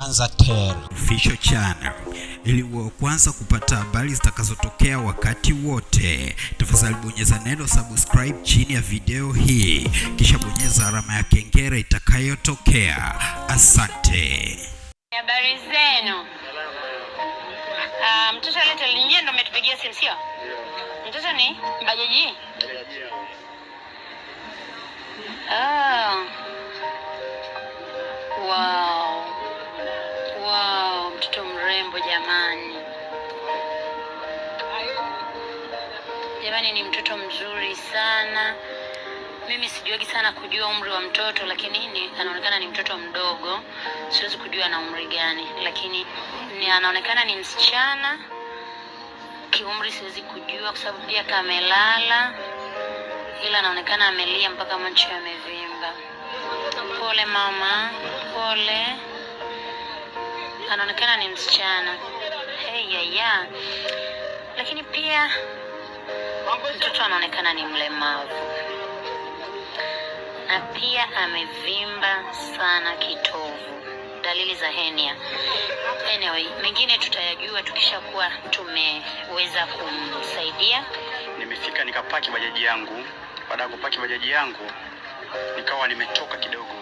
Tanzatel Official Channel ili uwe kwanza kupata habari zitakazotokea wakati wote. Tafadhali bonyeza neno subscribe chini ya video hii, kisha bonyeza alama ya kengele itakayotokea. Asante. Habari zenu. Uh, mtoto alete linje ndo umetupigia simu sio? Mtoto ni bajaji? Ah. Mrembo jamani. Jamani ni mtoto mzuri sana. Mimi sijuagi sana kujua umri wa mtoto, lakini ni anaonekana ni mtoto mdogo. Siwezi kujua na umri gani, lakini ni anaonekana ni msichana. Kiumri siwezi kujua kwa sababu pia kamelala, ila anaonekana amelia mpaka macho yamevimba. Pole mama, pole. Anaonekana ni msichana. Hey, ya, yeah. Lakini pia mtoto anaonekana ni mlemavu na pia amevimba sana kitovu, dalili za henia. Anyway, mengine tutayajua tukishakuwa tumeweza kumsaidia. Nimefika nikapaki bajaji yangu. Baada ya kupaki bajaji yangu, nikawa nimetoka kidogo.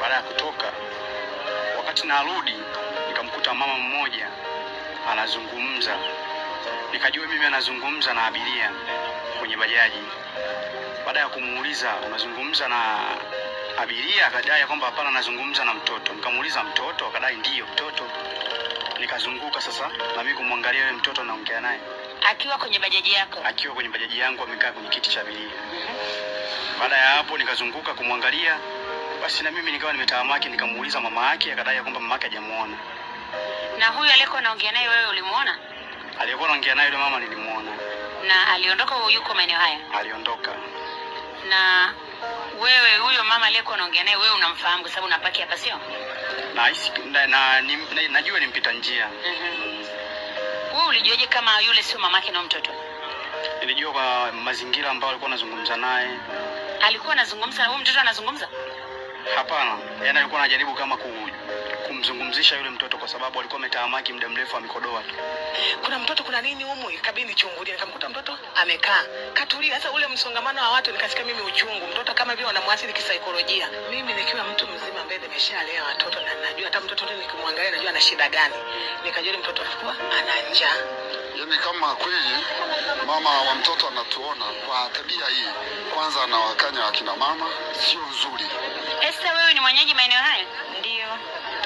Baada ya kutoka, wakati narudi, nikamkuta mama mmoja anazungumza. Nikajua mimi anazungumza na abiria kwenye bajaji. Baada ya kumuuliza unazungumza na abiria, akadai kwamba hapana, anazungumza na mtoto. Nikamuuliza mtoto, akadai ndiyo mtoto. Nikazunguka sasa na mimi kumwangalia yule mtoto naongea naye Akiwa kwenye bajaji yako. akiwa kwenye bajaji yangu amekaa kwenye kiti cha abiria. Baada ya hapo nikazunguka kumwangalia, basi na mimi nikawa nimetahamaki, nikamuuliza mama yake, akadai kwamba mama yake hajamuona. Na huyu aliyekuwa anaongea naye wewe ulimuona? Aliyekuwa anaongea naye yule mama nilimuona, Na aliondoka yuko maeneo haya? aliondoka. Na wewe huyo mama aliyekuwa anaongea naye wewe unamfahamu kwa sababu unapaki hapa sio? Na, na, na, na najua ni mpita njia. Mhm. Wewe ulijuaje kama yule sio mamake na mtoto? Nilijua kwa mazingira ambayo alikuwa anazungumza naye. Alikuwa anazungumza na huyo mtoto anazungumza? Hapana, yani alikuwa anajaribu kama ku, kumzungumzisha yule mtoto kwa sababu alikuwa ametahamaki muda mrefu amekodoa tu. kuna mtoto kuna nini humu? Ikabidi nichungulie. Nikamkuta mtoto amekaa. Katulia sasa ule msongamano wa watu nikasikia mimi uchungu. Mtoto kama vile wanamwathiri kisaikolojia. Mimi nikiwa mtu mzima ambaye nimeshalea watoto na najua hata mtoto nikimwangalia najua ana shida gani. Nikajua mtoto alikuwa ana njaa. Yaani kama kweli mama wa mtoto anatuona kwa tabia hii, kwanza anawakanya akina mama, sio nzuri. Mwenyeji maeneo haya? Ndio.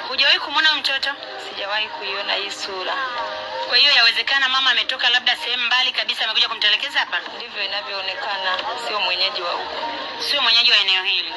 Hujawahi kumwona mtoto? sijawahi kuiona hii sura. Kwa hiyo yawezekana mama ametoka labda sehemu mbali kabisa, amekuja kumtelekeza hapa. Ndivyo inavyoonekana, sio mwenyeji wa huku. Sio mwenyeji wa eneo hili.